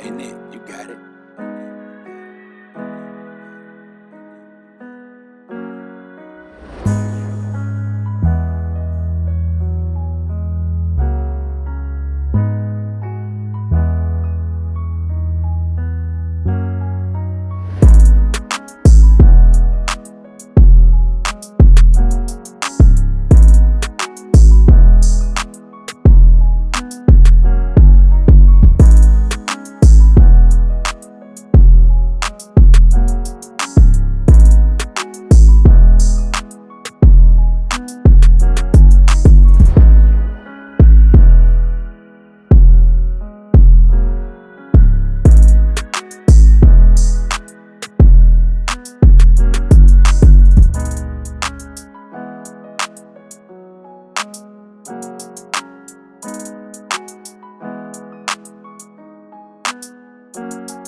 Ain't it? You got it. Música